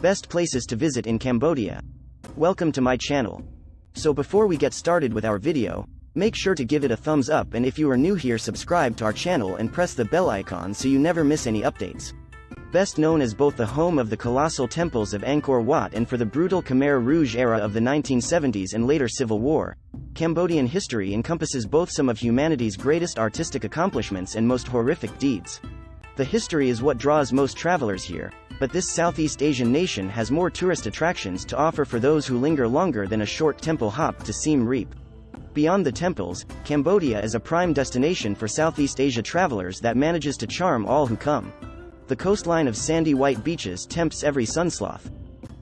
Best places to visit in Cambodia. Welcome to my channel. So before we get started with our video, make sure to give it a thumbs up and if you are new here subscribe to our channel and press the bell icon so you never miss any updates. Best known as both the home of the colossal temples of Angkor Wat and for the brutal Khmer Rouge era of the 1970s and later civil war, Cambodian history encompasses both some of humanity's greatest artistic accomplishments and most horrific deeds. The history is what draws most travelers here, but this Southeast Asian nation has more tourist attractions to offer for those who linger longer than a short temple hop to Siem Reap. Beyond the temples, Cambodia is a prime destination for Southeast Asia travelers that manages to charm all who come. The coastline of sandy white beaches tempts every sunsloth.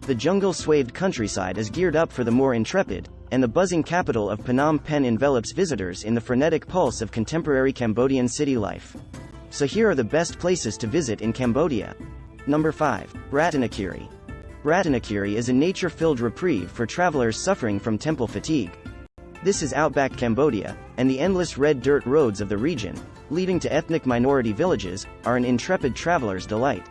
The jungle-swathed countryside is geared up for the more intrepid, and the buzzing capital of Phnom Penh envelops visitors in the frenetic pulse of contemporary Cambodian city life. So here are the best places to visit in Cambodia. Number 5. Ratanakiri. Ratanakiri is a nature-filled reprieve for travelers suffering from temple fatigue. This is outback Cambodia, and the endless red dirt roads of the region, leading to ethnic minority villages, are an intrepid traveler's delight.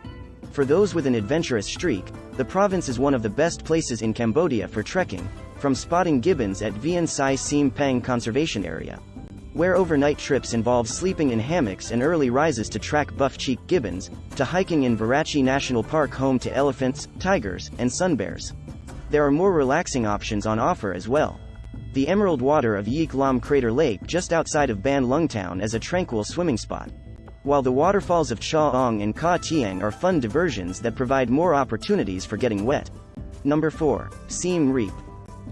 For those with an adventurous streak, the province is one of the best places in Cambodia for trekking, from spotting gibbons at Veun Sai Siem Pang Conservation Area. Where overnight trips involve sleeping in hammocks and early rises to track buff-cheek gibbons, to hiking in Virachey National Park home to elephants, tigers, and sun bears. There are more relaxing options on offer as well. The emerald water of Yeak Laom Crater Lake just outside of Ban Lung Town is a tranquil swimming spot. While the waterfalls of Cha Ong and Ka Tiang are fun diversions that provide more opportunities for getting wet. Number 4. Siem Reap.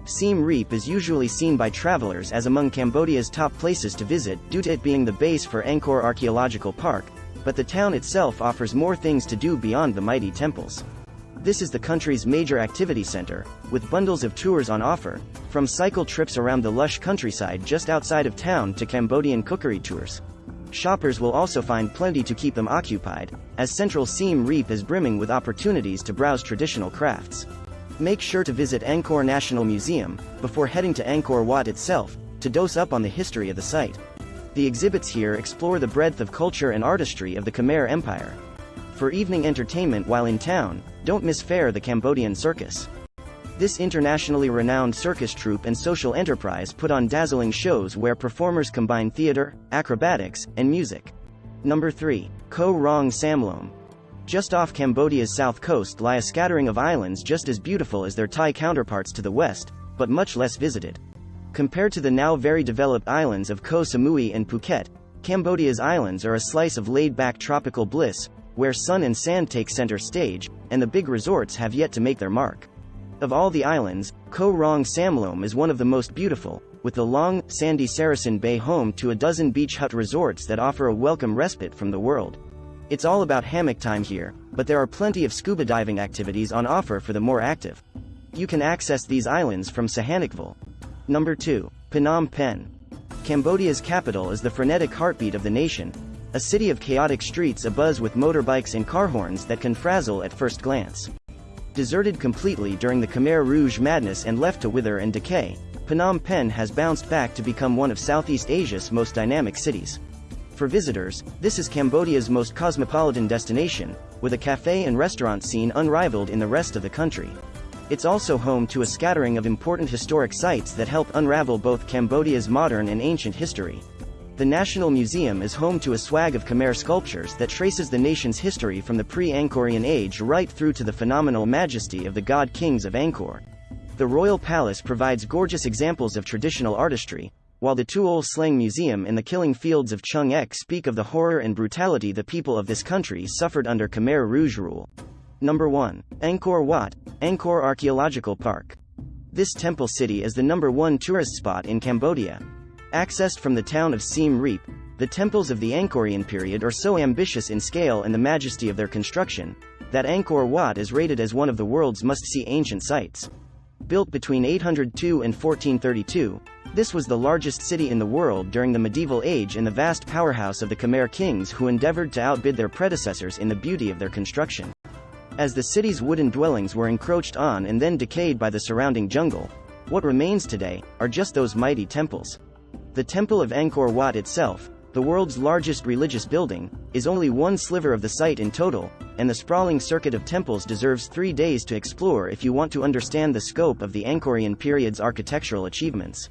Siem Reap is usually seen by travelers as among Cambodia's top places to visit due to it being the base for Angkor Archaeological Park, but the town itself offers more things to do beyond the mighty temples. This is the country's major activity center, with bundles of tours on offer, from cycle trips around the lush countryside just outside of town to Cambodian cookery tours. Shoppers will also find plenty to keep them occupied, as Central Siem Reap is brimming with opportunities to browse traditional crafts. Make sure to visit Angkor National Museum, before heading to Angkor Wat itself, to dose up on the history of the site. The exhibits here explore the breadth of culture and artistry of the Khmer Empire. For evening entertainment while in town, don't miss Phare the Cambodian Circus. This internationally renowned circus troupe and social enterprise put on dazzling shows where performers combine theater, acrobatics, and music. Number 3. Koh Rong Samloem. Just off Cambodia's south coast lie a scattering of islands just as beautiful as their Thai counterparts to the west, but much less visited. Compared to the now very developed islands of Koh Samui and Phuket, Cambodia's islands are a slice of laid-back tropical bliss, where sun and sand take center stage, and the big resorts have yet to make their mark. Of all the islands, Koh Rong Samloem is one of the most beautiful, with the long, sandy Saracen Bay home to a dozen beach hut resorts that offer a welcome respite from the world. It's all about hammock time here, but there are plenty of scuba diving activities on offer for the more active. You can access these islands from Sihanoukville. Number 2. Phnom Penh. Cambodia's capital is the frenetic heartbeat of the nation, a city of chaotic streets abuzz with motorbikes and car horns that can frazzle at first glance. Deserted completely during the Khmer Rouge madness and left to wither and decay, Phnom Penh has bounced back to become one of Southeast Asia's most dynamic cities. For visitors, this is Cambodia's most cosmopolitan destination, with a cafe and restaurant scene unrivaled in the rest of the country. It's also home to a scattering of important historic sites that help unravel both Cambodia's modern and ancient history. The National Museum is home to a swag of Khmer sculptures that traces the nation's history from the pre-Angkorian age right through to the phenomenal majesty of the god kings of Angkor. The Royal Palace provides gorgeous examples of traditional artistry, while the Tuol Sleng Museum and the killing fields of Choeung Ek speak of the horror and brutality the people of this country suffered under Khmer Rouge rule. Number 1. Angkor Wat, Angkor Archaeological Park. This temple city is the number one tourist spot in Cambodia, Accessed from the town of Siem Reap, the temples of the Angkorian period are so ambitious in scale and the majesty of their construction, that Angkor Wat is rated as one of the world's must-see ancient sites. Built between 802 and 1432, this was the largest city in the world during the medieval age and the vast powerhouse of the Khmer kings who endeavored to outbid their predecessors in the beauty of their construction. As the city's wooden dwellings were encroached on and then decayed by the surrounding jungle, what remains today are just those mighty temples. The Temple of Angkor Wat itself, the world's largest religious building, is only one sliver of the site in total, and the sprawling circuit of temples deserves three days to explore if you want to understand the scope of the Angkorian period's architectural achievements.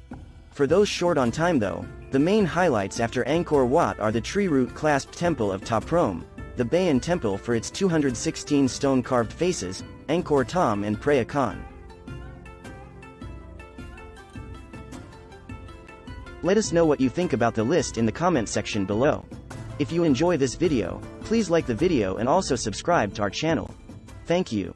For those short on time though, the main highlights after Angkor Wat are the tree root clasped temple of Ta Prohm, the Bayon temple for its 216 stone-carved faces, Angkor Thom and Preah Khan. Let us know what you think about the list in the comment section below. If you enjoy this video, please like the video and also subscribe to our channel. Thank you.